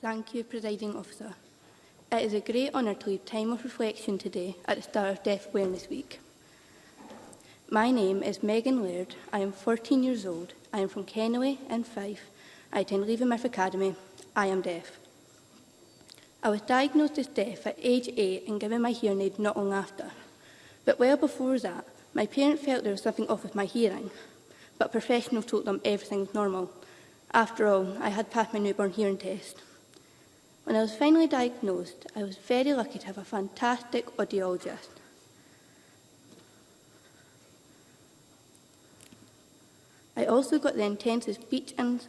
Thank you, Presiding Officer. It is a great honour to lead time of reflection today at the start of Deaf Awareness Week. My name is Megan Laird. I am 14 years old. I am from Kenaway in Fife. I attend Leaving Myth Academy. I am deaf. I was diagnosed with deaf at age eight and given my hearing aid not long after. But well before that, my parents felt there was something off with my hearing, but a professional told them everything was normal. After all, I had passed my newborn hearing test. When I was finally diagnosed, I was very lucky to have a fantastic audiologist. I also got the intensive speech and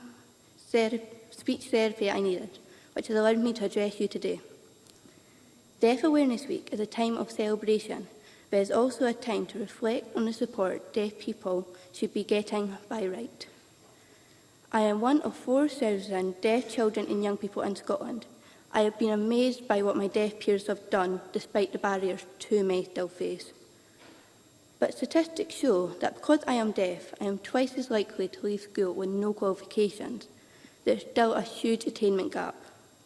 ther speech therapy I needed which has allowed me to address you today. Deaf Awareness Week is a time of celebration, but is also a time to reflect on the support deaf people should be getting by right. I am one of 4,000 deaf children and young people in Scotland. I have been amazed by what my deaf peers have done, despite the barriers too many still face. But statistics show that because I am deaf, I am twice as likely to leave school with no qualifications. There's still a huge attainment gap.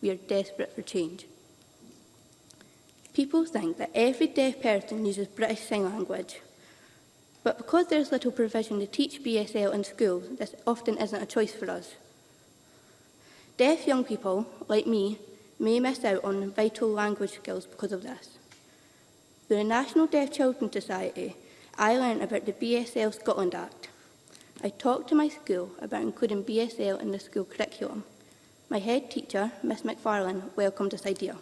We are desperate for change. People think that every deaf person uses British Sign Language, but because there is little provision to teach BSL in schools, this often isn't a choice for us. Deaf young people, like me, may miss out on vital language skills because of this. Through the National Deaf Children Society, I learned about the BSL Scotland Act. I talked to my school about including BSL in the school curriculum, My head teacher, Miss McFarlane, welcomed this idea.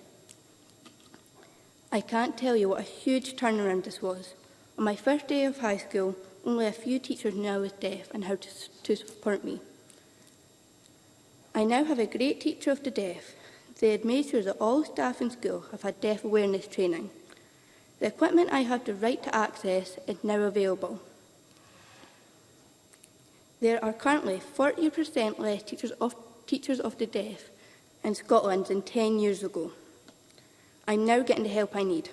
I can't tell you what a huge turnaround this was. On my first day of high school, only a few teachers knew I was deaf and how to, to support me. I now have a great teacher of the deaf. They had made sure that all staff in school have had deaf awareness training. The equipment I have the right to access is now available. There are currently 40% less teachers of Teachers of the Deaf in Scotland than 10 years ago. I'm now getting the help I need.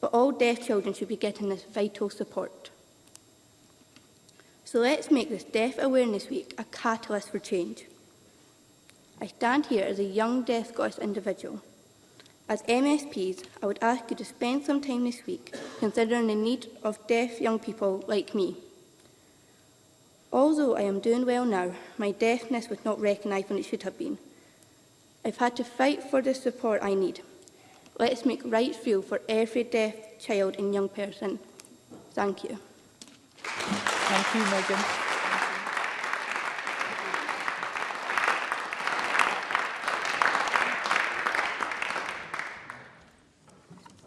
But all deaf children should be getting this vital support. So let's make this Deaf Awareness Week a catalyst for change. I stand here as a young deaf Scottish individual. As MSPs, I would ask you to spend some time this week considering the need of deaf young people like me. Although I am doing well now, my deafness was not recognised when it should have been. I've had to fight for the support I need. Let's make rights feel for every deaf child and young person. Thank you. Thank you, Megan.